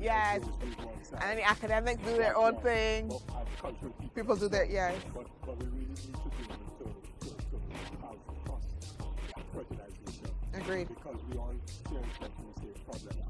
Yes. And the academics do their own thing. People do their, yes. We. Agreed. Because we all experience the problem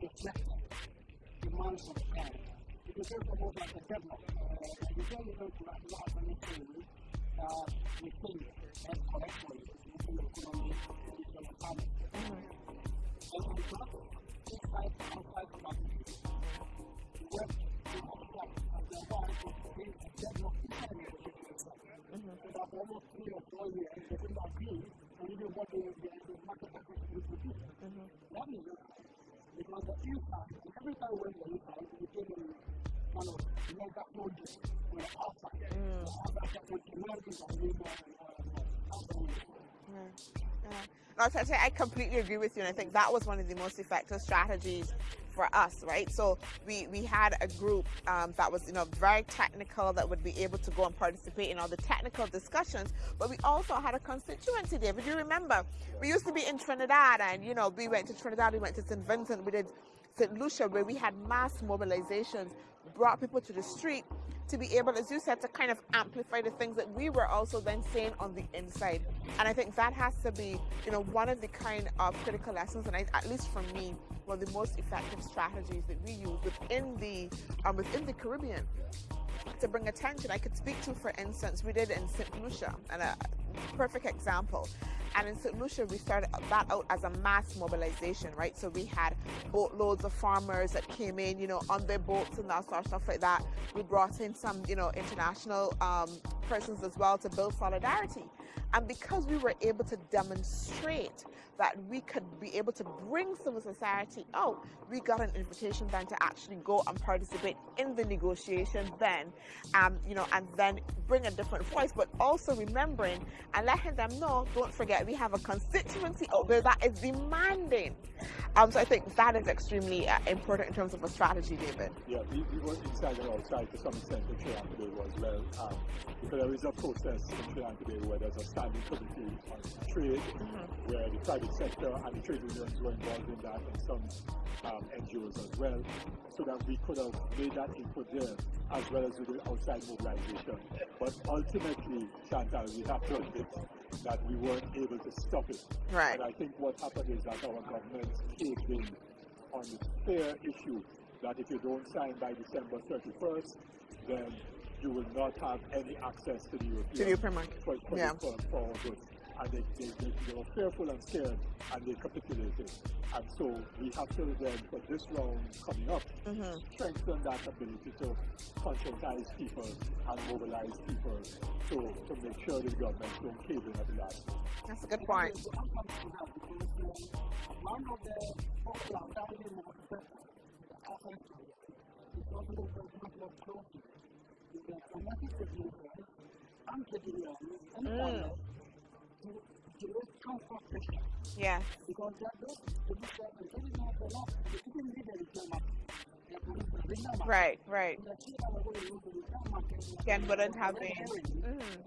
gets better, demand subscribe. It is almost like a deadlock. Uh, you don't even have a lot of anything uh, we think and correctly in the economy and in the economy. And on top, inside and outside the market, work to offset and thereby to create a deadlock inside the education sector. Four years, they could not be, and even what they the, the market would produce. That is because the impact, every time when the impact, it became a kind of mega project on the outside. Mm. The outside would demand it and labor and no, so I completely agree with you, and I think that was one of the most effective strategies for us, right? So we, we had a group um, that was, you know, very technical that would be able to go and participate in all the technical discussions, but we also had a constituency there. If you remember, we used to be in Trinidad and, you know, we went to Trinidad, we went to St. Vincent, we did St. Lucia where we had mass mobilizations, brought people to the street to be able, as you said, to kind of amplify the things that we were also then saying on the inside. And I think that has to be, you know, one of the kind of critical lessons, and I, at least for me, one of the most effective strategies that we use within the um, within the Caribbean to bring attention. I could speak to, for instance, we did in St. Lucia, and a perfect example. And in St. Lucia, we started that out as a mass mobilization, right? So we had boatloads of farmers that came in, you know, on their boats and that sort of stuff like that. We brought in some, you know, international um, persons as well to build solidarity. And because we were able to demonstrate that we could be able to bring civil society out, we got an invitation then to actually go and participate in the negotiation then, um, you know, and then bring a different voice, but also remembering and letting them know, don't forget, we have a constituency out there that is demanding. Um, so I think that is extremely uh, important in terms of a strategy, David. Yeah, we, we were inside and outside to some extent in Sri Lanka today as well, um, because there is a process in Sri Lanka where there's a standing committee on trade, mm -hmm. where the private sector and the trade unions were involved in that and some um, NGOs as well, so that we could have made that input there as well as with the outside mobilization. But ultimately, Chantal, we have to admit that we weren't able to stop it. Right. And I think what happened is that our government caved in on the fair issue that if you don't sign by December 31st, then you will not have any access to the European, to the European market. For, for, yeah. for, for goods. And they, they, they, they, were fearful and scared and they capitulated. And so we have to then, for this round coming up, mm -hmm. strengthen that ability to conscientize people and mobilize people to, to make sure the government don't cave in at the last That's a good point. Mm. Yeah. Right, right. Can wouldn't have been. Mm.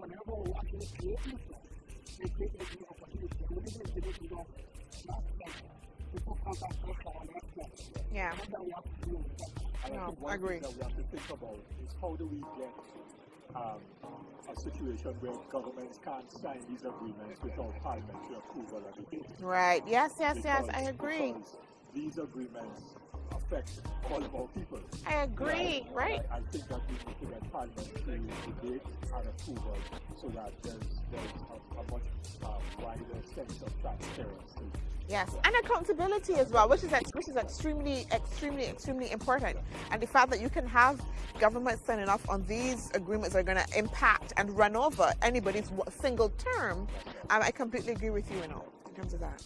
Yeah. No, I agree. That we have to think about is how do we get um, a situation where governments can't sign these agreements without parliamentary approval. Right. Yes, yes, because, yes. I agree. These agreements affect all of our people. I agree. Right. I, I, think that we need to get parliamentary debate and approval so that there's, there's a, a much uh, wider sense of transparency Yes, and accountability as well, which is which is extremely, extremely, extremely important. And the fact that you can have government signing off on these agreements are going to impact and run over anybody's single term, um, I completely agree with you, you know, in terms of that.